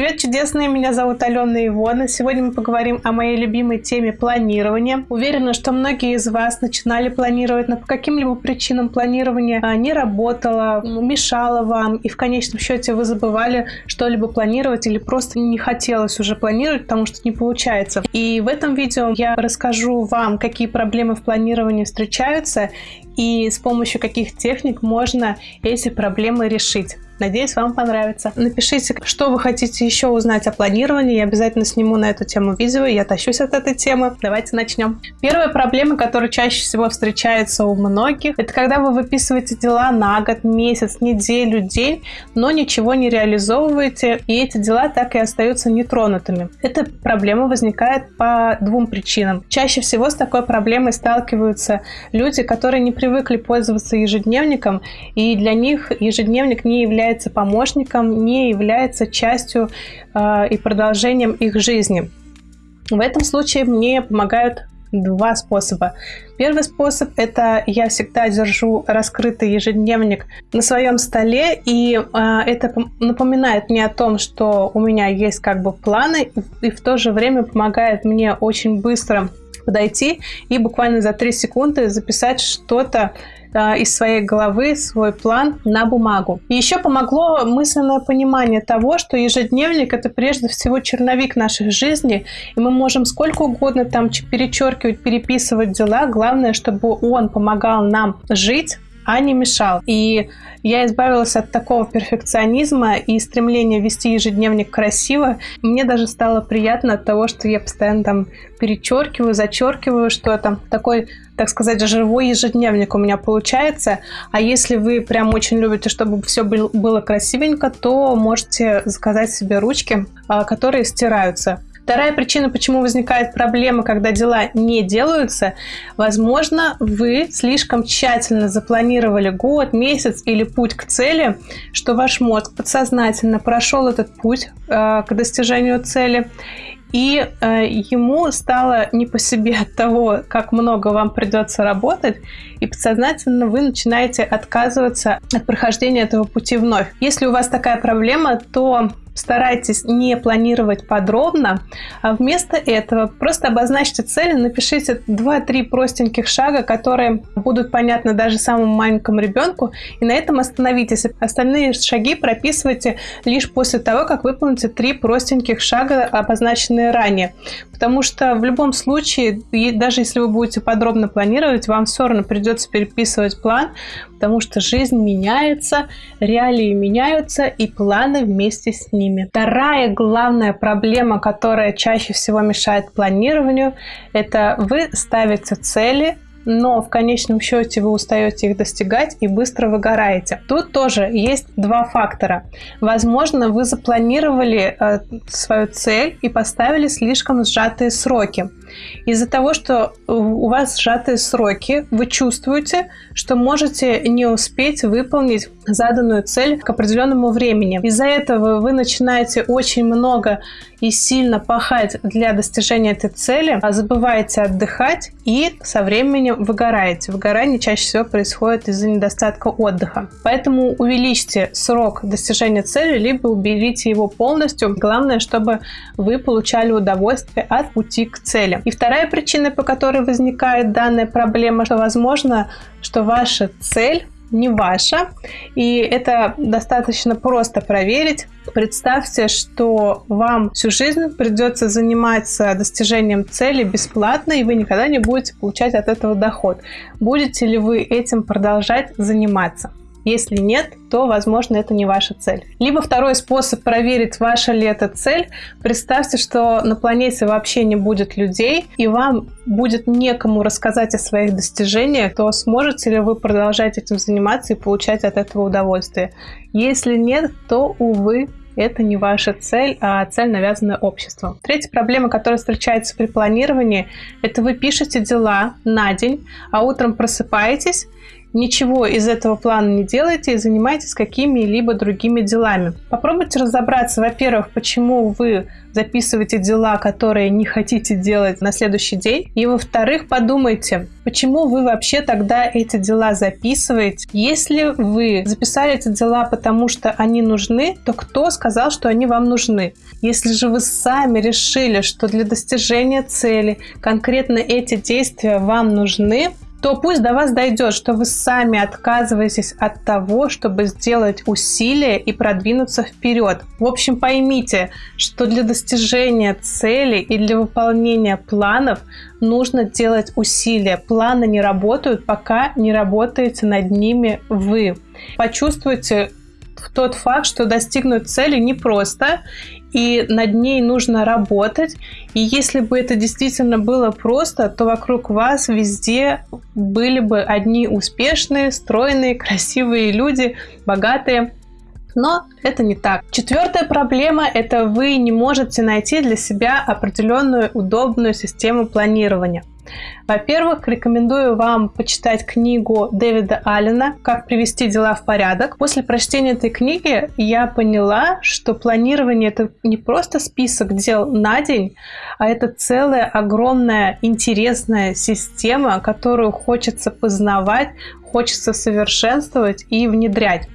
Привет, чудесные! Меня зовут Алена Ивона. Сегодня мы поговорим о моей любимой теме планирования. Уверена, что многие из вас начинали планировать, но по каким-либо причинам планирование а, не работало, мешало вам, и в конечном счете вы забывали что-либо планировать или просто не хотелось уже планировать, потому что не получается. И в этом видео я расскажу вам, какие проблемы в планировании встречаются и с помощью каких техник можно эти проблемы решить. Надеюсь, вам понравится. Напишите, что вы хотите еще узнать о планировании. Я обязательно сниму на эту тему видео. Я тащусь от этой темы. Давайте начнем. Первая проблема, которая чаще всего встречается у многих, это когда вы выписываете дела на год, месяц, неделю, день, но ничего не реализовываете, и эти дела так и остаются нетронутыми. Эта проблема возникает по двум причинам. Чаще всего с такой проблемой сталкиваются люди, которые не привыкли пользоваться ежедневником, и для них ежедневник не является является помощником, не является частью э, и продолжением их жизни. В этом случае мне помогают два способа. Первый способ – это я всегда держу раскрытый ежедневник на своем столе, и э, это напоминает мне о том, что у меня есть как бы планы, и в то же время помогает мне очень быстро подойти и буквально за 3 секунды записать что-то э, из своей головы, свой план на бумагу. И еще помогло мысленное понимание того, что ежедневник это прежде всего черновик нашей жизни, и мы можем сколько угодно там перечеркивать, переписывать дела, главное, чтобы он помогал нам жить, а не мешал. И я избавилась от такого перфекционизма и стремления вести ежедневник красиво. Мне даже стало приятно от того, что я постоянно там перечеркиваю, зачеркиваю что-то. Такой, так сказать, живой ежедневник у меня получается. А если вы прям очень любите, чтобы все было красивенько, то можете заказать себе ручки, а, которые стираются. Вторая причина, почему возникает проблема, когда дела не делаются, возможно, вы слишком тщательно запланировали год, месяц или путь к цели, что ваш мозг подсознательно прошел этот путь э, к достижению цели, и э, ему стало не по себе от того, как много вам придется работать, и подсознательно вы начинаете отказываться от прохождения этого пути вновь. Если у вас такая проблема, то старайтесь не планировать подробно, а вместо этого просто обозначьте цели, напишите 2-3 простеньких шага, которые будут понятны даже самому маленькому ребенку, и на этом остановитесь. Остальные шаги прописывайте лишь после того, как выполните 3 простеньких шага, обозначенные ранее. Потому что в любом случае, даже если вы будете подробно планировать, вам все равно придется переписывать план, потому что жизнь меняется, реалии меняются, и планы вместе с ними. Вторая главная проблема, которая чаще всего мешает планированию, это вы ставите цели, но в конечном счете вы устаете их достигать и быстро выгораете. Тут тоже есть два фактора. Возможно, вы запланировали э, свою цель и поставили слишком сжатые сроки. Из-за того, что у вас сжатые сроки, вы чувствуете, что можете не успеть выполнить заданную цель к определенному времени. Из-за этого вы начинаете очень много и сильно пахать для достижения этой цели, а забываете отдыхать и со временем выгораете. Выгорание чаще всего происходит из-за недостатка отдыха. Поэтому увеличьте срок достижения цели, либо уберите его полностью. Главное, чтобы вы получали удовольствие от пути к цели. И вторая причина, по которой возникает данная проблема, что возможно, что ваша цель не ваша. И это достаточно просто проверить. Представьте, что вам всю жизнь придется заниматься достижением цели бесплатно, и вы никогда не будете получать от этого доход. Будете ли вы этим продолжать заниматься? Если нет, то, возможно, это не ваша цель. Либо второй способ проверить, ваша ли это цель. Представьте, что на планете вообще не будет людей, и вам будет некому рассказать о своих достижениях, то сможете ли вы продолжать этим заниматься и получать от этого удовольствие. Если нет, то, увы, это не ваша цель, а цель, навязанная обществом. Третья проблема, которая встречается при планировании, это вы пишете дела на день, а утром просыпаетесь ничего из этого плана не делаете и занимаетесь какими-либо другими делами. Попробуйте разобраться, во-первых, почему вы записываете дела, которые не хотите делать на следующий день. И во-вторых, подумайте, почему вы вообще тогда эти дела записываете. Если вы записали эти дела, потому что они нужны, то кто сказал, что они вам нужны? Если же вы сами решили, что для достижения цели конкретно эти действия вам нужны, то пусть до вас дойдет, что вы сами отказываетесь от того, чтобы сделать усилия и продвинуться вперед. В общем, поймите, что для достижения цели и для выполнения планов нужно делать усилия. Планы не работают, пока не работаете над ними вы. Почувствуйте тот факт, что достигнуть цели непросто, и над ней нужно работать. И если бы это действительно было просто, то вокруг вас везде были бы одни успешные, стройные, красивые люди, богатые. Но это не так. Четвертая проблема – это вы не можете найти для себя определенную удобную систему планирования. Во-первых, рекомендую вам почитать книгу Дэвида Аллена «Как привести дела в порядок». После прочтения этой книги я поняла, что планирование – это не просто список дел на день, а это целая огромная интересная система, которую хочется познавать, хочется совершенствовать и внедрять.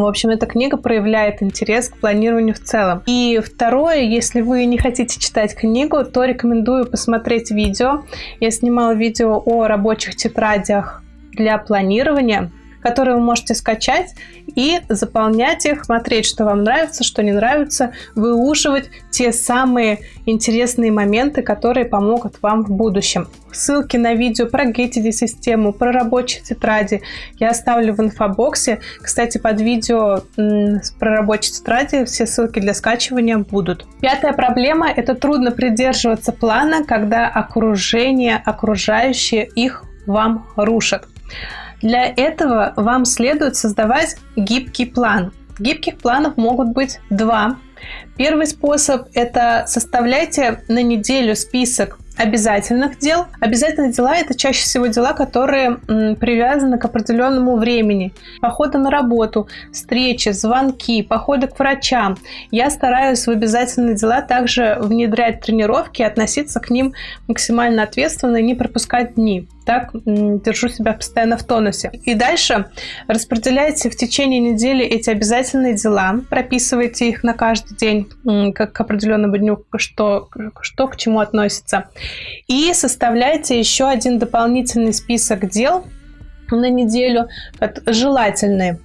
В общем, эта книга проявляет интерес к планированию в целом. И второе, если вы не хотите читать книгу, то рекомендую посмотреть видео. Я снимала видео о рабочих тетрадях для планирования которые вы можете скачать и заполнять их, смотреть, что вам нравится, что не нравится, выуживать те самые интересные моменты, которые помогут вам в будущем. Ссылки на видео про Getty систему, про рабочие тетради я оставлю в инфобоксе. Кстати, под видео про рабочие тетради все ссылки для скачивания будут. Пятая проблема – это трудно придерживаться плана, когда окружение, окружающие их вам рушат. Для этого вам следует создавать гибкий план. Гибких планов могут быть два. Первый способ – это составляйте на неделю список обязательных дел. Обязательные дела – это чаще всего дела, которые привязаны к определенному времени. Походы на работу, встречи, звонки, походы к врачам. Я стараюсь в обязательные дела также внедрять тренировки, относиться к ним максимально ответственно и не пропускать дни так держу себя постоянно в тонусе. И дальше распределяйте в течение недели эти обязательные дела, прописывайте их на каждый день, как к определенному дню, что, что к чему относится. И составляйте еще один дополнительный список дел на неделю, желательные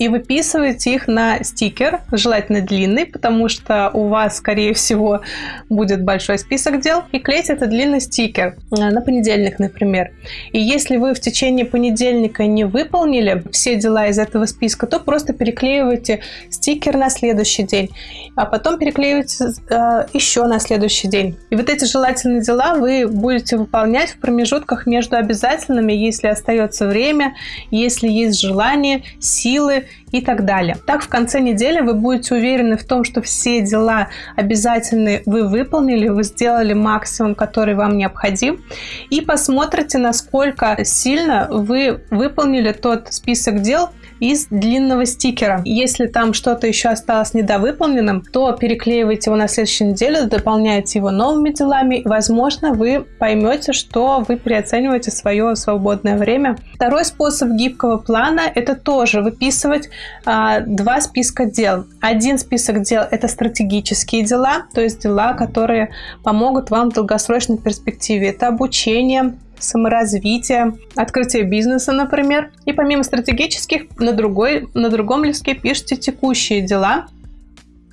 и выписываете их на стикер, желательно длинный, потому что у вас, скорее всего, будет большой список дел, и клейте этот длинный стикер э, на понедельник, например. И если вы в течение понедельника не выполнили все дела из этого списка, то просто переклеивайте стикер на следующий день, а потом переклеивайте э, еще на следующий день. И вот эти желательные дела вы будете выполнять в промежутках между обязательными, если остается время, если есть желание, силы и так далее. Так в конце недели вы будете уверены в том, что все дела обязательные вы выполнили, вы сделали максимум, который вам необходим, и посмотрите, насколько сильно вы выполнили тот список дел, из длинного стикера. Если там что-то еще осталось недовыполненным, то переклеивайте его на следующей неделе, дополняйте его новыми делами. Возможно, вы поймете, что вы переоцениваете свое свободное время. Второй способ гибкого плана – это тоже выписывать а, два списка дел. Один список дел – это стратегические дела, то есть дела, которые помогут вам в долгосрочной перспективе. Это обучение, саморазвития, открытия бизнеса, например. И помимо стратегических, на, другой, на другом листке пишите текущие дела,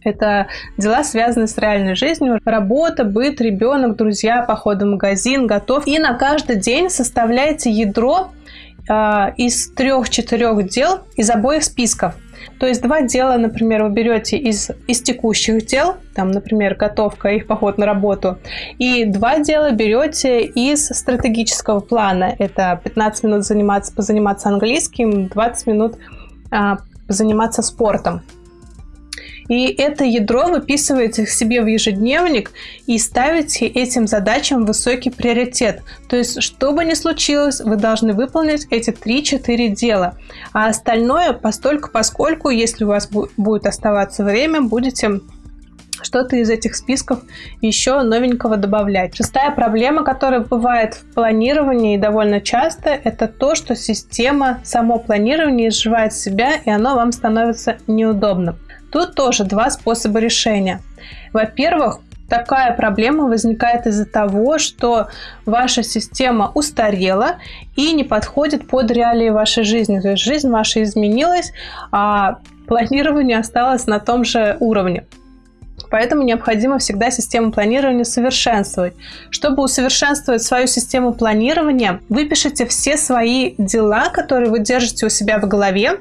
это дела, связанные с реальной жизнью. Работа, быт, ребенок, друзья, походы в магазин, готов. И на каждый день составляйте ядро э, из трех-четырех дел из обоих списков. То есть два дела, например, вы берете из, из текущих дел, там, например, готовка, их поход на работу, и два дела берете из стратегического плана. Это 15 минут заниматься, позаниматься английским, 20 минут а, заниматься спортом. И это ядро выписываете себе в ежедневник и ставите этим задачам высокий приоритет. То есть, что бы ни случилось, вы должны выполнить эти 3-4 дела. А остальное, постольку, поскольку, если у вас будет оставаться время, будете что-то из этих списков еще новенького добавлять. Шестая проблема, которая бывает в планировании довольно часто, это то, что система, само планирование изживает себя, и оно вам становится неудобным. Тут тоже два способа решения. Во-первых, Такая проблема возникает из-за того, что ваша система устарела и не подходит под реалии вашей жизни. То есть жизнь ваша изменилась, а планирование осталось на том же уровне. Поэтому необходимо всегда систему планирования совершенствовать. Чтобы усовершенствовать свою систему планирования, выпишите все свои дела, которые вы держите у себя в голове,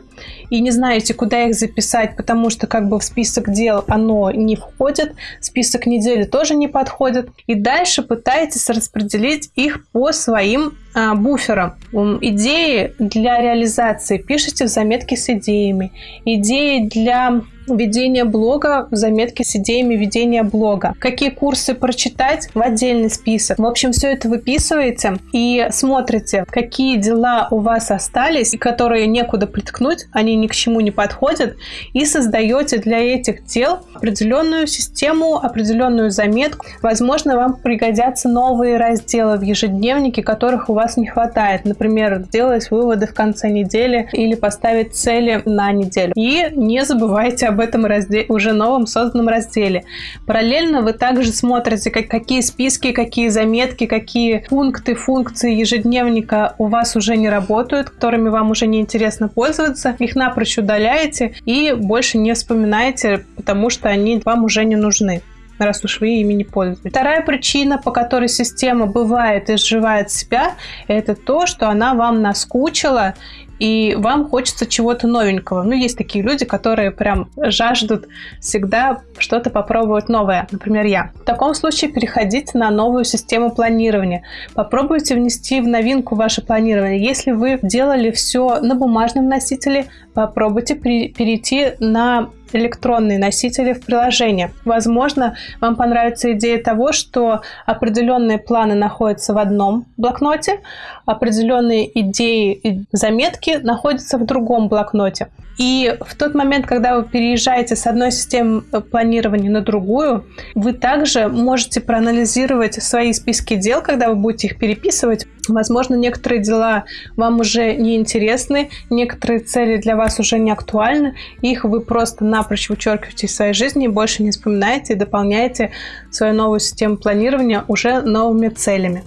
и не знаете, куда их записать, потому что как бы в список дел оно не входит, список недели тоже не подходит. И дальше пытаетесь распределить их по своим а, буферам. Идеи для реализации пишите в заметке с идеями. Идеи для ведения блога, заметки с идеями ведения блога. Какие курсы прочитать в отдельный список. В общем, все это выписываете и смотрите, какие дела у вас остались, и которые некуда приткнуть, они ни к чему не подходят, и создаете для этих дел определенную систему, определенную заметку. Возможно, вам пригодятся новые разделы в ежедневнике, которых у вас не хватает. Например, делать выводы в конце недели или поставить цели на неделю. И не забывайте об об этом разделе, уже новом созданном разделе. Параллельно вы также смотрите, как, какие списки, какие заметки, какие пункты, функции ежедневника у вас уже не работают, которыми вам уже не интересно пользоваться. Их напрочь удаляете и больше не вспоминаете, потому что они вам уже не нужны раз уж вы ими не пользуетесь. Вторая причина, по которой система бывает и изживает себя, это то, что она вам наскучила и вам хочется чего-то новенького. Ну, есть такие люди, которые прям жаждут всегда что-то попробовать новое, например, я. В таком случае переходите на новую систему планирования. Попробуйте внести в новинку ваше планирование. Если вы делали все на бумажном носителе, попробуйте перейти на электронные носители в приложение. Возможно, вам понравится идея того, что определенные планы находятся в одном блокноте, определенные идеи и заметки находятся в другом блокноте. И в тот момент, когда вы переезжаете с одной системы э, планирования на другую, вы также можете проанализировать свои списки дел, когда вы будете их переписывать. Возможно, некоторые дела вам уже не интересны, некоторые цели для вас уже не актуальны, их вы просто напрочь вычеркиваете из своей жизни и больше не вспоминаете и дополняете свою новую систему планирования уже новыми целями.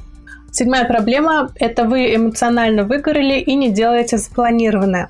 Седьмая проблема – это вы эмоционально выгорели и не делаете запланированное.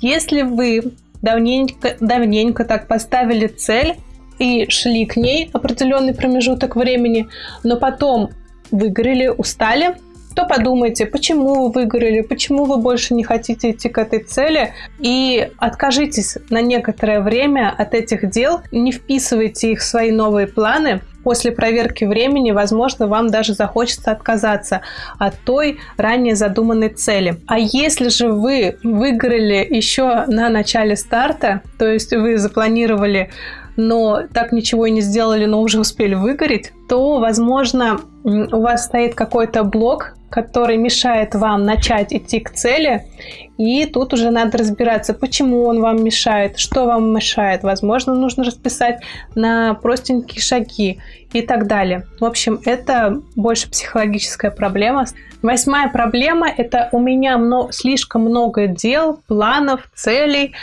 Если вы давненько, давненько так поставили цель и шли к ней определенный промежуток времени, но потом выгорели, устали, то подумайте, почему вы выгорели, почему вы больше не хотите идти к этой цели, и откажитесь на некоторое время от этих дел, не вписывайте их в свои новые планы, после проверки времени, возможно, вам даже захочется отказаться от той ранее задуманной цели. А если же вы выиграли еще на начале старта, то есть вы запланировали но так ничего и не сделали, но уже успели выгореть, то, возможно, у вас стоит какой-то блок, который мешает вам начать идти к цели, и тут уже надо разбираться, почему он вам мешает, что вам мешает. Возможно, нужно расписать на простенькие шаги и так далее. В общем, это больше психологическая проблема. Восьмая проблема – это у меня много, слишком много дел, планов, целей,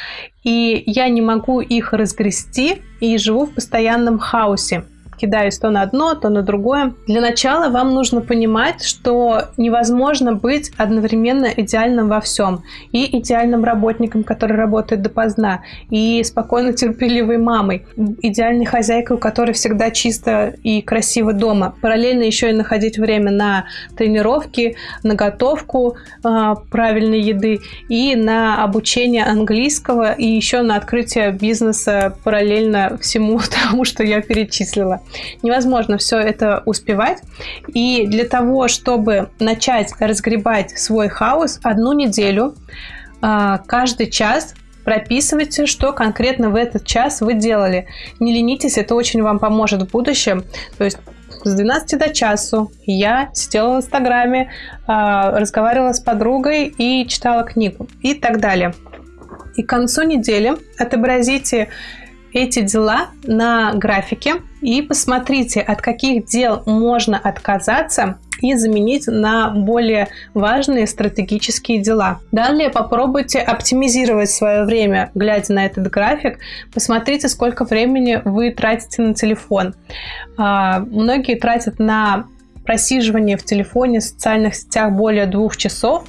и я не могу их разгрести и живу в постоянном хаосе кидаюсь то на одно, то на другое. Для начала вам нужно понимать, что невозможно быть одновременно идеальным во всем. И идеальным работником, который работает допоздна, и спокойно терпеливой мамой, идеальной хозяйкой, у которой всегда чисто и красиво дома. Параллельно еще и находить время на тренировки, на готовку э, правильной еды и на обучение английского и еще на открытие бизнеса параллельно всему тому, что я перечислила. Невозможно все это успевать. И для того, чтобы начать разгребать свой хаос, одну неделю а, каждый час прописывайте, что конкретно в этот час вы делали. Не ленитесь, это очень вам поможет в будущем. То есть с 12 до часу я сидела в Инстаграме, а, разговаривала с подругой и читала книгу и так далее. И к концу недели отобразите эти дела на графике и посмотрите, от каких дел можно отказаться и заменить на более важные стратегические дела. Далее попробуйте оптимизировать свое время, глядя на этот график. Посмотрите, сколько времени вы тратите на телефон. А, многие тратят на просиживание в телефоне, в социальных сетях более двух часов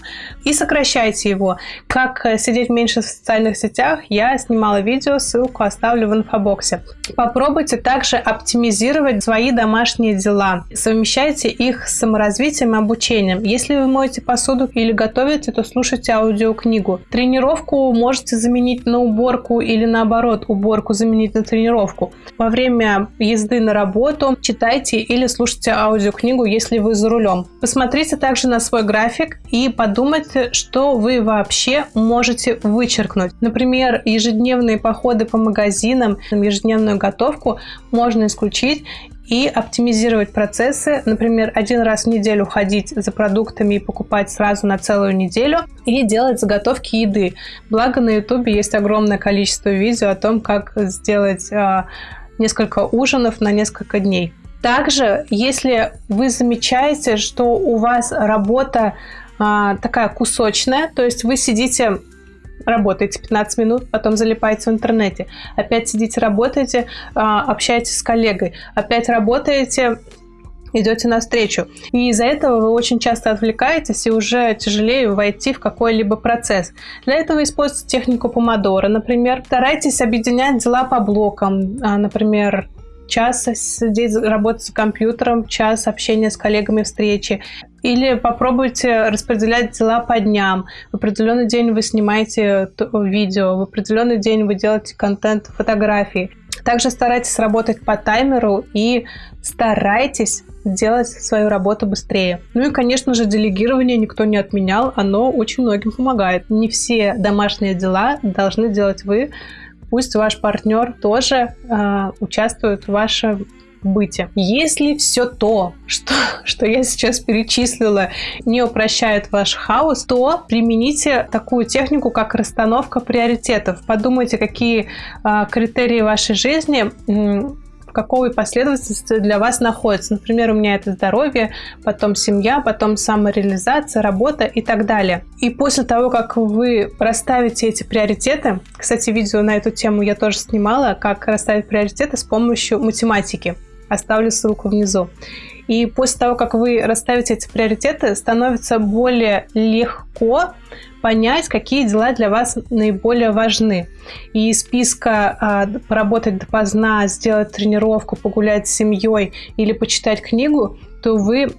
и сокращайте его. Как э, сидеть меньше в социальных сетях, я снимала видео, ссылку оставлю в инфобоксе. Попробуйте также оптимизировать свои домашние дела. Совмещайте их с саморазвитием и обучением. Если вы моете посуду или готовите, то слушайте аудиокнигу. Тренировку можете заменить на уборку или наоборот, уборку заменить на тренировку. Во время езды на работу читайте или слушайте аудиокнигу, если вы за рулем. Посмотрите также на свой график и подумайте, что вы вообще можете вычеркнуть. Например, ежедневные походы по магазинам, ежедневную готовку можно исключить и оптимизировать процессы. Например, один раз в неделю ходить за продуктами и покупать сразу на целую неделю и делать заготовки еды. Благо на ютубе есть огромное количество видео о том, как сделать э, несколько ужинов на несколько дней. Также, если вы замечаете, что у вас работа а, такая кусочная, то есть вы сидите работаете 15 минут, потом залипаете в интернете, опять сидите, работаете, а, общаетесь с коллегой, опять работаете, идете навстречу. И из-за этого вы очень часто отвлекаетесь и уже тяжелее войти в какой-либо процесс. Для этого используйте технику помодора, например. Старайтесь объединять дела по блокам, а, например, час сидеть, работать с компьютером, час общения с коллегами, встречи. Или попробуйте распределять дела по дням. В определенный день вы снимаете видео, в определенный день вы делаете контент, фотографии. Также старайтесь работать по таймеру и старайтесь делать свою работу быстрее. Ну и, конечно же, делегирование никто не отменял, оно очень многим помогает. Не все домашние дела должны делать вы, пусть ваш партнер тоже э, участвует в вашем быте. Если все то, что, что я сейчас перечислила, не упрощает ваш хаос, то примените такую технику, как расстановка приоритетов. Подумайте, какие э, критерии вашей жизни в какой последовательности для вас находится. Например, у меня это здоровье, потом семья, потом самореализация, работа и так далее. И после того, как вы расставите эти приоритеты, кстати, видео на эту тему я тоже снимала, как расставить приоритеты с помощью математики. Оставлю ссылку внизу. И после того, как вы расставите эти приоритеты, становится более легко понять, какие дела для вас наиболее важны. И из списка а, поработать допоздна, сделать тренировку, погулять с семьей или почитать книгу, то вы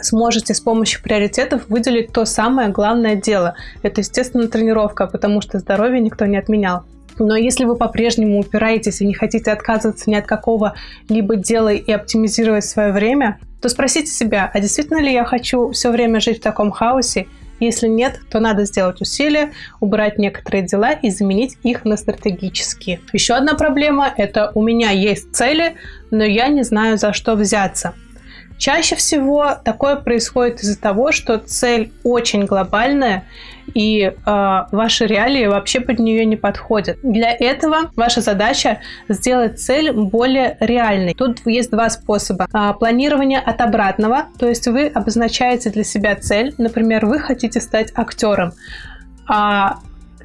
сможете с помощью приоритетов выделить то самое главное дело. Это, естественно, тренировка, потому что здоровье никто не отменял. Но если вы по-прежнему упираетесь и не хотите отказываться ни от какого-либо дела и оптимизировать свое время, то спросите себя, а действительно ли я хочу все время жить в таком хаосе если нет, то надо сделать усилия, убрать некоторые дела и заменить их на стратегические. Еще одна проблема – это у меня есть цели, но я не знаю, за что взяться. Чаще всего такое происходит из-за того, что цель очень глобальная, и э, ваши реалии вообще под нее не подходят. Для этого ваша задача сделать цель более реальной. Тут есть два способа. Э, планирование от обратного, то есть вы обозначаете для себя цель, например, вы хотите стать актером, а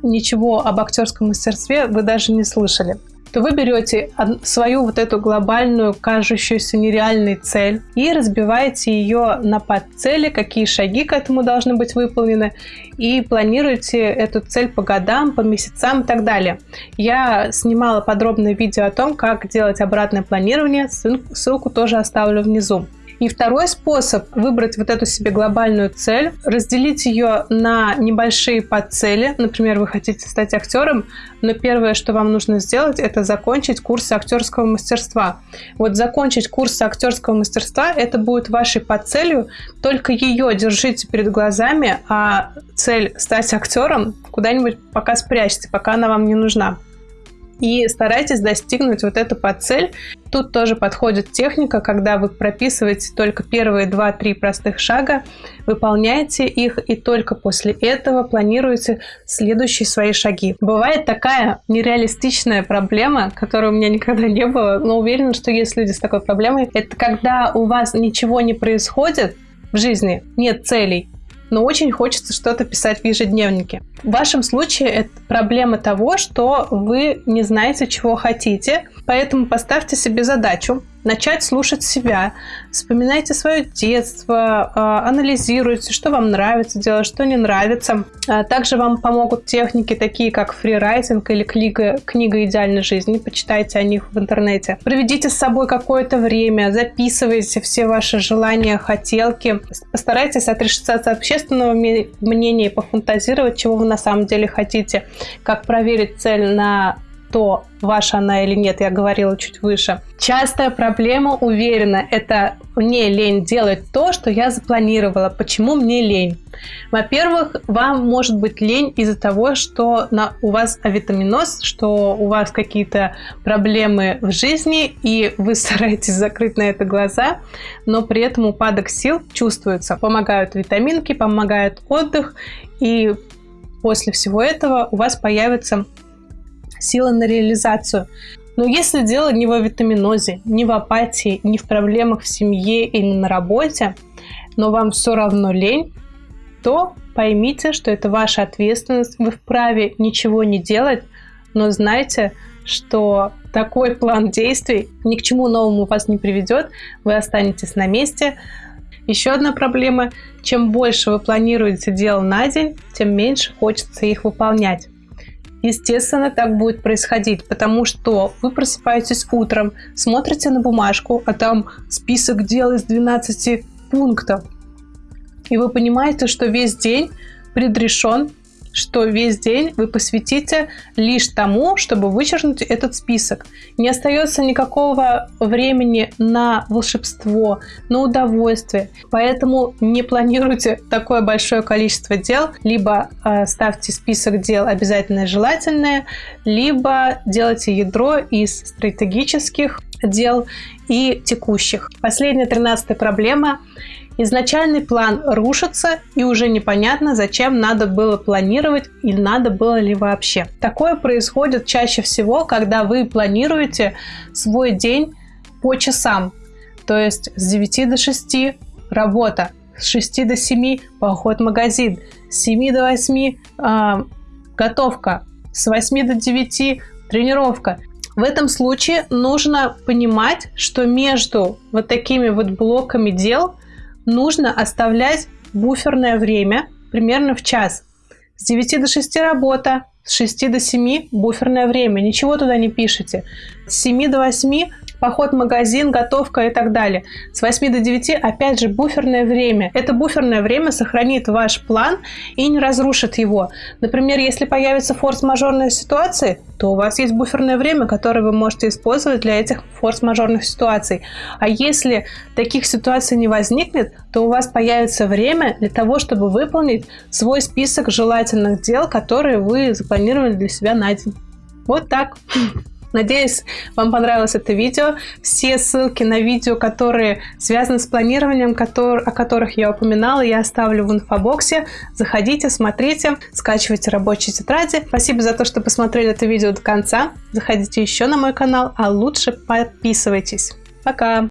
ничего об актерском мастерстве вы даже не слышали то вы берете свою вот эту глобальную, кажущуюся нереальной цель и разбиваете ее на подцели, какие шаги к этому должны быть выполнены, и планируете эту цель по годам, по месяцам и так далее. Я снимала подробное видео о том, как делать обратное планирование, ссылку тоже оставлю внизу. И второй способ – выбрать вот эту себе глобальную цель, разделить ее на небольшие подцели. Например, вы хотите стать актером, но первое, что вам нужно сделать, это закончить курсы актерского мастерства. Вот закончить курсы актерского мастерства – это будет вашей подцелью, только ее держите перед глазами, а цель стать актером куда-нибудь пока спрячьте, пока она вам не нужна и старайтесь достигнуть вот эту подцель. Тут тоже подходит техника, когда вы прописываете только первые 2-3 простых шага, выполняете их и только после этого планируете следующие свои шаги. Бывает такая нереалистичная проблема, которой у меня никогда не было, но уверена, что есть люди с такой проблемой. Это когда у вас ничего не происходит в жизни, нет целей, но очень хочется что-то писать в ежедневнике. В вашем случае это проблема того, что вы не знаете, чего хотите, поэтому поставьте себе задачу начать слушать себя, вспоминайте свое детство, а, анализируйте, что вам нравится делать, что не нравится. А также вам помогут техники такие, как фрирайтинг или книга, книга идеальной жизни, почитайте о них в интернете. Проведите с собой какое-то время, записывайте все ваши желания, хотелки, постарайтесь отрешиться от общественного мнения и пофантазировать, чего вы на самом деле хотите, как проверить цель на то, ваша она или нет, я говорила чуть выше. Частая проблема, уверена, это мне лень делать то, что я запланировала. Почему мне лень? Во-первых, вам может быть лень из-за того, что на, у вас авитаминоз, что у вас какие-то проблемы в жизни, и вы стараетесь закрыть на это глаза, но при этом упадок сил чувствуется. Помогают витаминки, помогает отдых, и после всего этого у вас появится сила на реализацию. Но если дело не в витаминозе, не в апатии, не в проблемах в семье или на работе, но вам все равно лень, то поймите, что это ваша ответственность, вы вправе ничего не делать, но знайте, что такой план действий ни к чему новому вас не приведет, вы останетесь на месте. Еще одна проблема, чем больше вы планируете дел на день, тем меньше хочется их выполнять. Естественно, так будет происходить, потому что вы просыпаетесь утром, смотрите на бумажку, а там список дел из 12 пунктов. И вы понимаете, что весь день предрешен что весь день вы посвятите лишь тому, чтобы вычеркнуть этот список. Не остается никакого времени на волшебство, на удовольствие. Поэтому не планируйте такое большое количество дел. Либо э, ставьте список дел обязательное желательное, либо делайте ядро из стратегических дел и текущих. Последняя тринадцатая проблема Изначальный план рушится, и уже непонятно, зачем надо было планировать и надо было ли вообще. Такое происходит чаще всего, когда вы планируете свой день по часам. То есть с 9 до 6 работа, с 6 до 7 поход в магазин, с 7 до 8 э, готовка, с 8 до 9 тренировка. В этом случае нужно понимать, что между вот такими вот блоками дел нужно оставлять буферное время примерно в час. С 9 до 6 работа, с 6 до 7 буферное время. Ничего туда не пишите. С 7 до 8 поход в магазин, готовка и так далее. С 8 до 9 опять же буферное время. Это буферное время сохранит ваш план и не разрушит его. Например, если появится форс-мажорная ситуация, то у вас есть буферное время, которое вы можете использовать для этих форс-мажорных ситуаций. А если таких ситуаций не возникнет, то у вас появится время для того, чтобы выполнить свой список желательных дел, которые вы запланировали для себя на день. Вот так. Надеюсь, вам понравилось это видео. Все ссылки на видео, которые связаны с планированием, о которых я упоминала, я оставлю в инфобоксе. Заходите, смотрите, скачивайте рабочие тетради. Спасибо за то, что посмотрели это видео до конца. Заходите еще на мой канал, а лучше подписывайтесь. Пока!